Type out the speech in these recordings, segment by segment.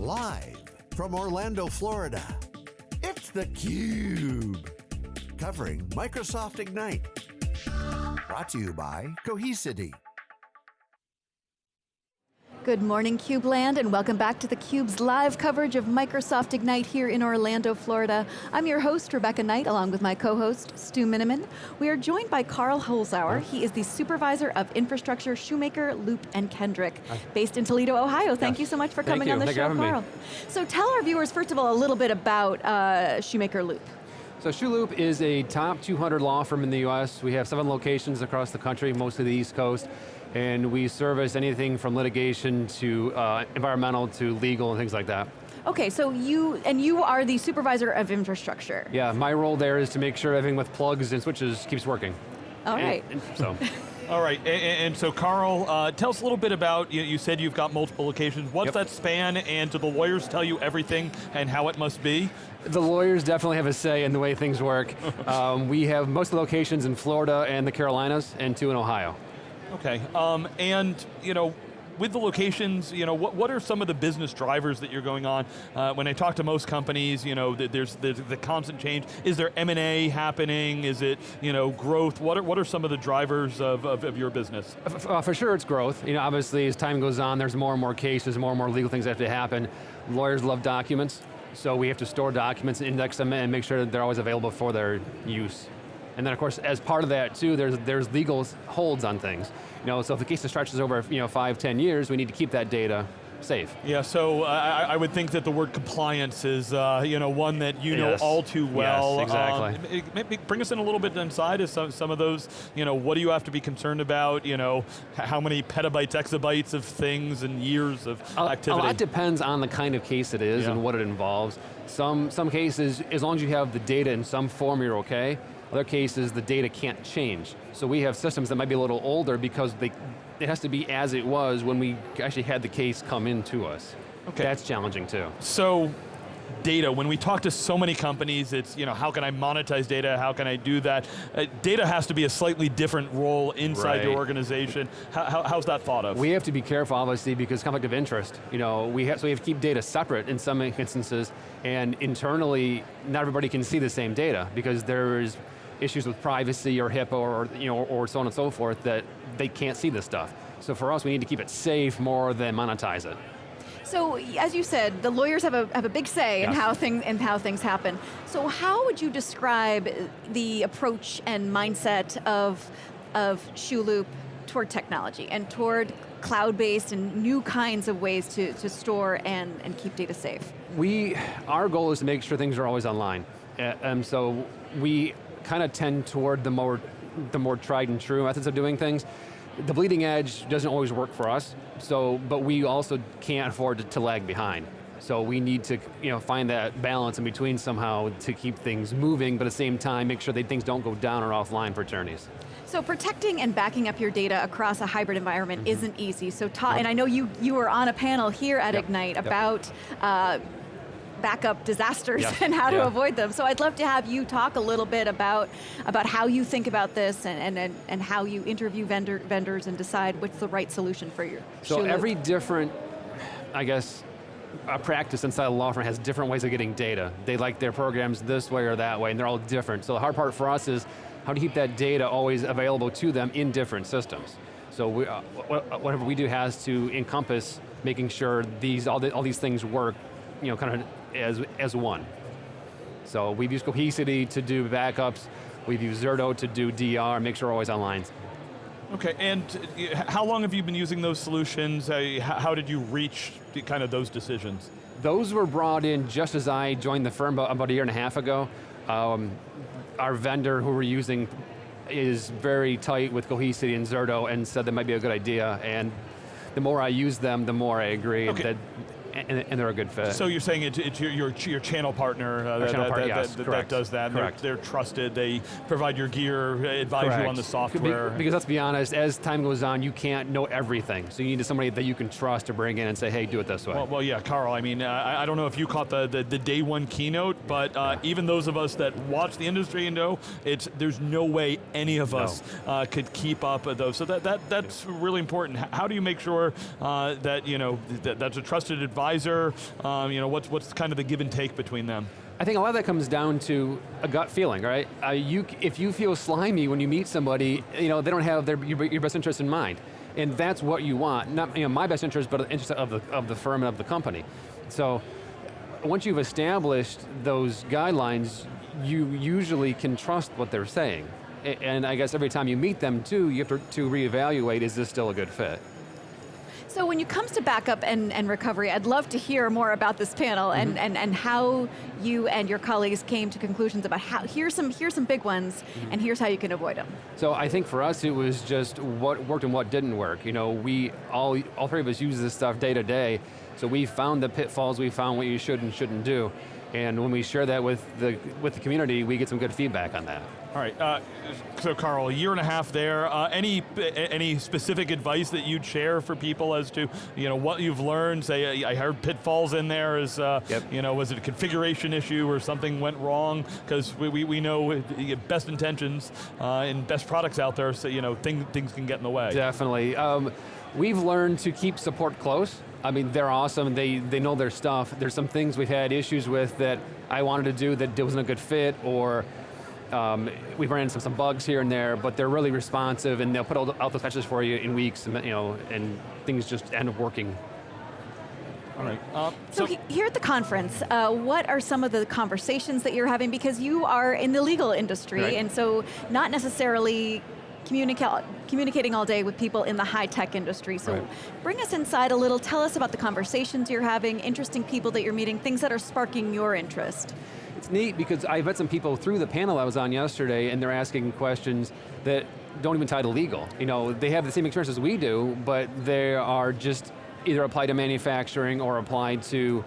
Live from Orlando, Florida, it's theCUBE. Covering Microsoft Ignite. Brought to you by Cohesity. Good morning CubeLand and welcome back to theCUBE's live coverage of Microsoft Ignite here in Orlando, Florida. I'm your host, Rebecca Knight, along with my co-host, Stu Miniman. We are joined by Carl Holzauer. He is the Supervisor of Infrastructure, Shumaker, Loop, and Kendrick, Hi. based in Toledo, Ohio. Thank yes. you so much for coming on the Thank show, Carl. Me. So tell our viewers, first of all, a little bit about uh, Shumaker Loop. So ShoeLoop is a top 200 law firm in the US. We have seven locations across the country, mostly the East Coast and we service anything from litigation to uh, environmental to legal and things like that. Okay, so you, and you are the supervisor of infrastructure. Yeah, my role there is to make sure everything with plugs and switches keeps working. All right. And, and so. All right, and, and so Carl, uh, tell us a little bit about, you, you, said you've got multiple locations. What's yep. that span, and do the lawyers tell you everything and how it must be? The lawyers definitely have a say in the way things work. um, we have most of the locations in Florida and the Carolinas, and two in Ohio. Okay, um, and you know, with the locations, you know, what, what are some of the business drivers that you're going on? Uh, when I talk to most companies, you know, there's, there's the constant change. Is there M&A happening? Is it, you know, growth? What are, what are some of the drivers of, of, of your business? Uh, for sure it's growth. You know, obviously as time goes on, there's more and more cases, more and more legal things that have to happen. Lawyers love documents, so we have to store documents, and index them, and make sure that they're always available for their use. And then of course, as part of that too, there's, there's legal holds on things. You know, so if the case stretches over you know, five, ten years, we need to keep that data safe. Yeah, so uh, I, I, would think that the word compliance is uh, you know, one that you know all too well. Yes, exactly. Um, maybe bring us in a little bit inside of some, some of those, you know, what do you have to be concerned about, you know, how many petabytes, exabytes of things and years of activity? A lot depends on the kind of case it is yeah. and what it involves. Some, some cases, as long as you have the data in some form, you're okay. Other cases, the data can't change. So we have systems that might be a little older because they, it has to be as it was when we actually had the case come into us. Okay. That's challenging too. So, data, when we talk to so many companies, it's, you know, how can I monetize data, how can I do that? Uh, data has to be a slightly different role inside right. your organization. How, how, how's that thought of? We have to be careful, obviously, because conflict of interest. You know, we have, so we have to keep data separate in some instances, and internally, not everybody can see the same data, because there is issues with privacy or HIPAA or, you know, or so on and so forth that they can't see this stuff. So for us, we need to keep it safe more than monetize it. So, as you said, the lawyers have a, have a big say yes. in, how thing, in how things happen. So how would you describe the approach and mindset of, of ShoeLoop toward technology and toward cloud-based and new kinds of ways to, to store and, and keep data safe? We, our goal is to make sure things are always online. Uh, um, so we kind of tend toward the more, the more tried and true methods of doing things. The bleeding edge doesn't always work for us, so, but we also can't afford to, to lag behind. So we need to you know, find that balance in between somehow to keep things moving, but at the same time, make sure that things don't go down or offline for attorneys. So protecting and backing up your data across a hybrid environment mm -hmm. isn't easy. So, yep. and I know you, you were on a panel here at yep. Ignite yep. about uh, backup disasters yeah. and how yeah. to avoid them. So I'd love to have you talk a little bit about, about how you think about this and, and, and how you interview vendor, vendors and decide what's the right solution for your So every different, I guess, a practice inside a law firm has different ways of getting data. They like their programs this way or that way, and they're all different. So the hard part for us is how to keep that data always available to them in different systems. So we, uh, whatever we do has to encompass making sure these all, the, all these things work you know, kind of as, as one. So we've used Cohesity to do backups, we've used Zerto to do DR, make sure we're always online. Okay, and uh, how long have you been using those solutions? How did you reach kind of those decisions? Those were brought in just as I joined the firm about a year and a half ago. Um, our vendor who we're using is very tight with Cohesity and Zerto and said that might be a good idea, and the more I use them, the more I agree okay. that and, and, they're a good fit. So you're saying it's, it's your, your, your, channel partner, uh, that, channel that, yes, that, that, does that. Correct. They're, they're, trusted, they provide your gear, advise correct. you on the software. because let's be honest, as time goes on, you can't know everything. So you need somebody that you can trust to bring in and say, hey, do it this way. Well, well yeah, Carl, I mean, uh, I, I, don't know if you caught the, the, the day one keynote, but uh, yeah. even those of us that watch the industry and know, it's, there's no way any of us no. Uh, could keep up with those. So that, that, that's really important. How do you make sure uh, that, you know, that, that's a trusted advisor Um, you know, what's, what's kind of the give and take between them? I think a lot of that comes down to a gut feeling, right? Uh, you, if you feel slimy when you meet somebody, you know, they don't have their, your, your best interest in mind. And that's what you want. Not you know, my best interest, but the interest of the, of the firm and of the company. So once you've established those guidelines, you usually can trust what they're saying. And I guess every time you meet them too, you have to, to reevaluate, is this still a good fit? So when it comes to backup and, and recovery, I'd love to hear more about this panel mm -hmm. and, and, and how you and your colleagues came to conclusions about how, here's some, here's some big ones, mm -hmm. and here's how you can avoid them. So I think for us it was just what worked and what didn't work. You know, we, all, all three of us use this stuff day to day, so we found the pitfalls, we found what you should and shouldn't do. And when we share that with the, with the community, we get some good feedback on that. All right, uh, so Carl, a year and a half there. Uh, any any specific advice that you'd share for people as to you know what you've learned? Say, I heard pitfalls in there. Is uh, yep. you know was it a configuration issue or something went wrong? Because we, we, we know best intentions uh, and best products out there, so you know things things can get in the way. Definitely. Um, we've learned to keep support close. I mean, they're awesome, they, they know their stuff. There's some things we've had issues with that I wanted to do that wasn't a good fit, or um, we've run into some, some bugs here and there, but they're really responsive and they'll put out those patches for you in weeks and, you know, and things just end up working. All right. Uh, so, so, here at the conference, uh, what are some of the conversations that you're having? Because you are in the legal industry, right. and so not necessarily communica communicating all day with people in the high-tech industry. So right. bring us inside a little, tell us about the conversations you're having, interesting people that you're meeting, things that are sparking your interest. It's neat because I've met some people through the panel I was on yesterday and they're asking questions that don't even tie to legal. You know, they have the same experience as we do, but they are just either applied to manufacturing or applied to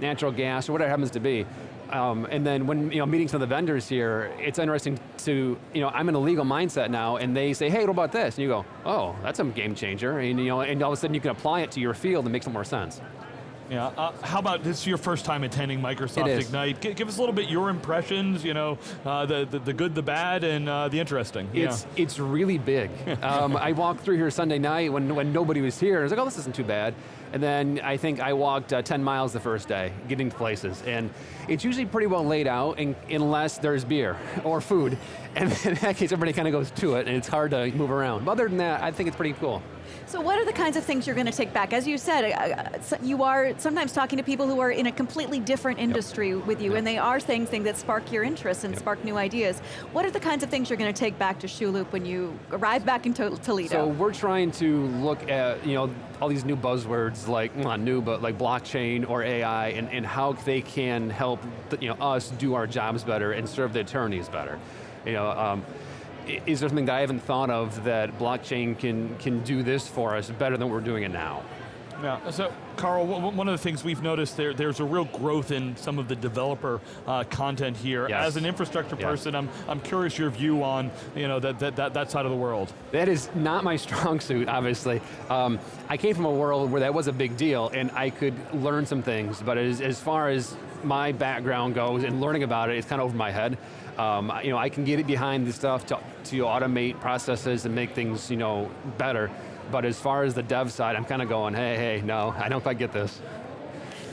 natural gas or whatever it happens to be. Um, and then when you know meeting some of the vendors here, it's interesting to you know I'm in a legal mindset now, and they say, hey, what about this? And you go, oh, that's a game changer, and you know, and all of a sudden you can apply it to your field and make some more sense. Yeah, uh, how about this is your first time attending Microsoft Ignite. G give us a little bit your impressions, you know, uh, the, the, the, good, the bad, and uh, the interesting. It's, yeah. it's really big. um, I walked through here Sunday night when, when nobody was here, and I was like, oh, this isn't too bad. And then I think I walked uh, 10 miles the first day, getting to places. And it's usually pretty well laid out, in, unless there's beer or food. And in that case, everybody kind of goes to it, and it's hard to move around. But other than that, I think it's pretty cool. So what are the kinds of things you're going to take back? As you said, uh, uh you are sometimes talking to people who are in a completely different industry yep. with you, yep. and they are saying things that spark your interest and yep. spark new ideas. What are the kinds of things you're going to take back to Shulup when you arrive back in Toledo? So we're trying to look at, you know, all these new buzzwords like, not new, but like blockchain or AI, and, and how they can help you know, us do our jobs better and serve the attorneys better. You know, um, is there something that I haven't thought of that blockchain can, can do this for us better than we're doing it now? Yeah, so Carl, one of the things we've noticed there, there's a real growth in some of the developer uh, content here. Yes. As an infrastructure person, I'm, I'm curious your view on you know, that, that, that, that side of the world. That is not my strong suit, obviously. Um, I came from a world where that was a big deal and I could learn some things, but as, as far as my background goes and learning about it, it's kind of over my head. Um, you know, I can get it behind the stuff to, to automate processes and make things you know, better. But as far as the dev side, I'm kind of going, hey, hey, no, I don't quite get this.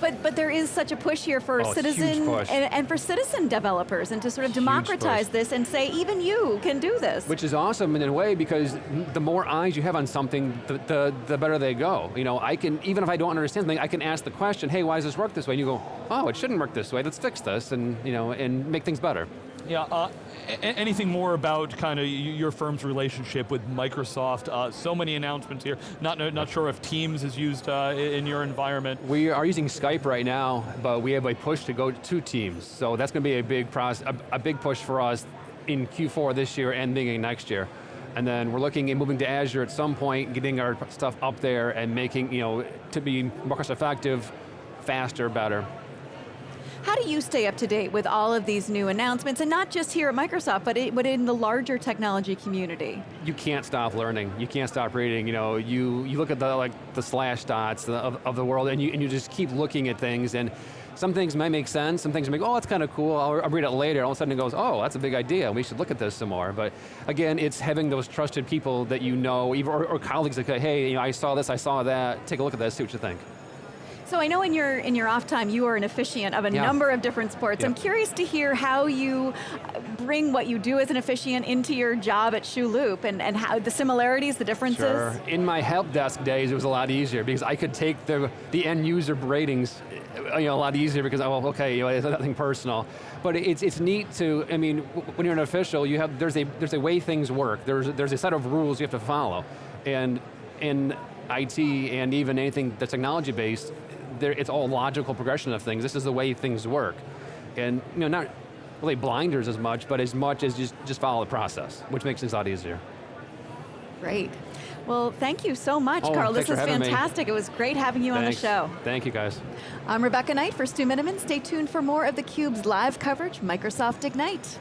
But, but there is such a push here for oh, citizen and, and, for citizen developers and to sort of democratize this and say even you can do this. Which is awesome in a way because the more eyes you have on something, the, the, the better they go. You know, I can, even if I don't understand something, I can ask the question, hey, why does this work this way? And you go, oh, it shouldn't work this way, let's fix this and, you know, and make things better. Yeah, uh, anything more about kind of your firm's relationship with Microsoft? Uh, so many announcements here. Not, not sure if Teams is used uh, in your environment. We are using Skype right now, but we have a push to go to Teams. So that's going to be a big process, a, a big push for us in Q4 this year and beginning next year. And then we're looking at moving to Azure at some point, getting our stuff up there and making, you know, to be more cost effective, faster, better. How do you stay up to date with all of these new announcements, and not just here at Microsoft, but, it, but in the larger technology community? You can't stop learning. You can't stop reading. You know, you, you look at the like the Slashdot's of, of the world, and you, and you just keep looking at things, and some things might make sense, some things make, oh, that's kind of cool, I'll, I'll, read it later, all of a sudden it goes, oh, that's a big idea, we should look at this some more. But again, it's having those trusted people that you know, or, or colleagues that say, hey, you know, I saw this, I saw that, take a look at this, see what you think. So I know in your in your off time you are an officiant of a Yeah. number of different sports. Yeah. I'm curious to hear how you uh, bring what you do as an officiant into your job at Shoe Loop and, and how the similarities, the differences. Sure. In my help desk days, it was a lot easier because I could take the, the end user ratings uh, you know, a lot easier because, oh, okay, you know, it's nothing personal. But it's, it's neat to, I mean, when you're an official, you have, there's a, there's a way things work. There's, there's a set of rules you have to follow. And in IT and even anything that's technology based, it's all logical progression of things. This is the way things work. And you know, not really blinders as much, but as much as just, just follow the process, which makes things a lot easier. Great. Well, thank you so much, Oh, Carl. This was for me. fantastic. It was great having you Thanks. on the show. Thank you guys. I'm Rebecca Knight for Stu Miniman. Stay tuned for more of theCUBE's live coverage, Microsoft Ignite.